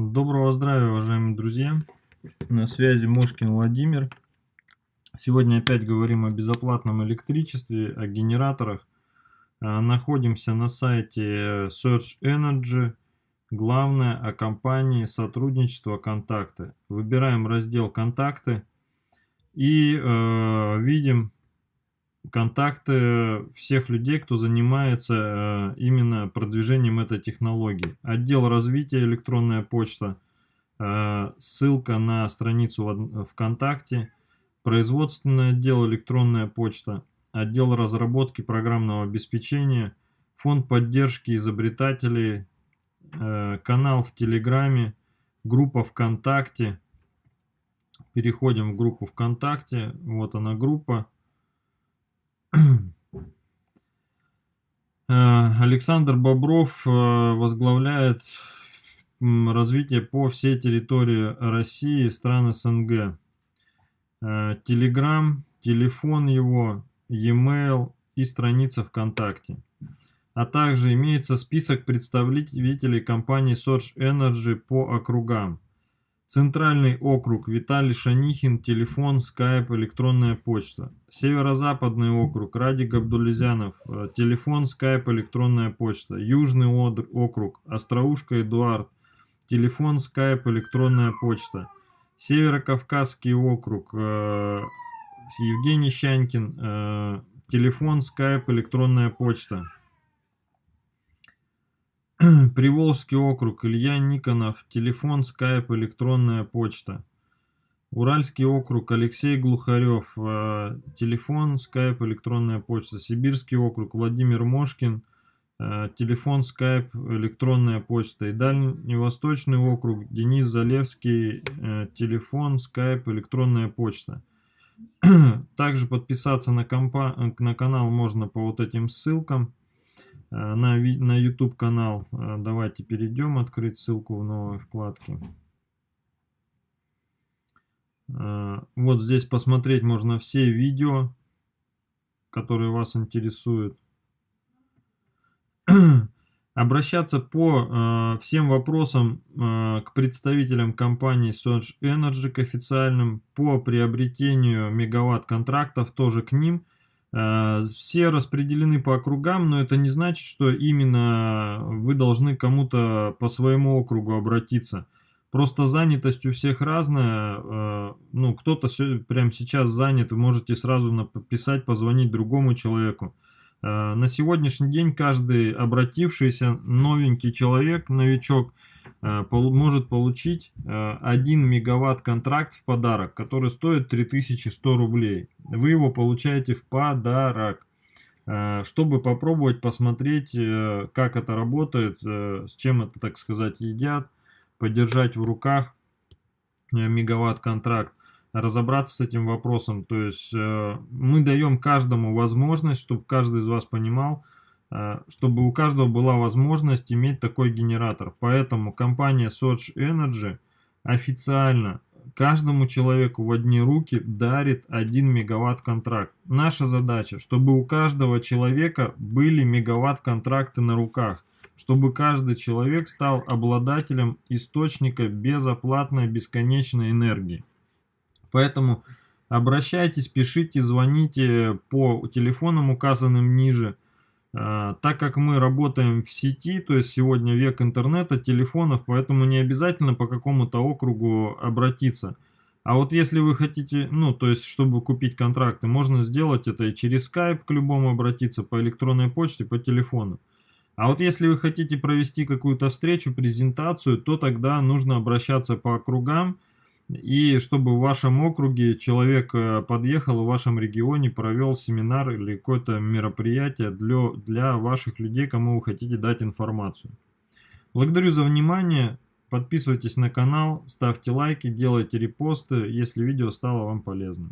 Доброго здравия, уважаемые друзья! На связи Мошкин Владимир. Сегодня опять говорим о безоплатном электричестве, о генераторах. А, находимся на сайте Search Energy. Главное о компании сотрудничество контакты. Выбираем раздел контакты и э, видим контакты всех людей, кто занимается э, именно продвижением этой технологии. Отдел развития электронная почта, э, ссылка на страницу ВКонтакте, производственный отдел электронная почта, отдел разработки программного обеспечения, фонд поддержки изобретателей, э, канал в Телеграме, группа ВКонтакте. Переходим в группу ВКонтакте, вот она группа. Э, Александр Бобров э, возглавляет развитие по всей территории России и стран СНГ. Телеграм, телефон его, e-mail и страница ВКонтакте. А также имеется список представителей компании Source Energy по округам. Центральный округ, Виталий Шанихин, телефон, скайп, электронная почта. Северо-западный округ, Радик Абдулизянов, э, телефон, скайп, электронная почта. Южный округ, Остроушка Эдуард, телефон, скайп, электронная почта. Северо-Кавказский округ, э, Евгений Щанькин, э, телефон, скайп, электронная почта. Приволжский округ, Илья Никонов, телефон, скайп, электронная почта. Уральский округ, Алексей Глухарев, э, телефон, скайп, электронная почта. Сибирский округ, Владимир Мошкин, э, телефон, скайп, электронная почта. И Дальневосточный округ, Денис Залевский, э, телефон, скайп, электронная почта. Также подписаться на, компа на канал можно по вот этим ссылкам. Э, на, на YouTube канал. Э, давайте перейдем, открыть ссылку в новой вкладке. Э, вот здесь посмотреть можно все видео, которые вас интересуют. Обращаться по э, всем вопросам э, к представителям компании Source Energy, к официальным, по приобретению мегаватт-контрактов тоже к ним – все распределены по округам, но это не значит, что именно вы должны кому-то по своему округу обратиться. Просто занятость у всех разная. Э, ну, кто-то прямо сейчас занят, вы можете сразу написать, позвонить другому человеку. Э, на сегодняшний день каждый обратившийся новенький человек, новичок, Э, может получить 1 э, мегаватт контракт в подарок, который стоит 3100 рублей. Вы его получаете в подарок. Чтобы попробовать посмотреть, как это работает, с чем это, так сказать, едят, подержать в руках мегаватт контракт, разобраться с этим вопросом. То есть мы даем каждому возможность, чтобы каждый из вас понимал, Э, чтобы у каждого была возможность иметь такой генератор. Поэтому компания Soch Energy официально каждому человеку в одни руки дарит 1 мегаватт контракт. Наша задача, чтобы у каждого человека были мегаватт контракты на руках, чтобы каждый человек стал обладателем источника безоплатной бесконечной энергии. Поэтому обращайтесь, пишите, звоните по телефонам, указанным ниже, а, так как мы работаем в сети, то есть сегодня век интернета, телефонов, поэтому не обязательно по какому-то округу обратиться. А вот если вы хотите, ну, то есть, чтобы купить контракты, можно сделать это и через Skype к любому обратиться, по электронной почте, по телефону. А вот если вы хотите провести какую-то встречу, презентацию, то тогда нужно обращаться по округам, и чтобы в вашем округе человек э, подъехал, в вашем регионе провел семинар или какое-то мероприятие для, для ваших людей, кому вы хотите дать информацию. Благодарю за внимание. Подписывайтесь на канал, ставьте лайки, делайте репосты, если видео стало вам полезным.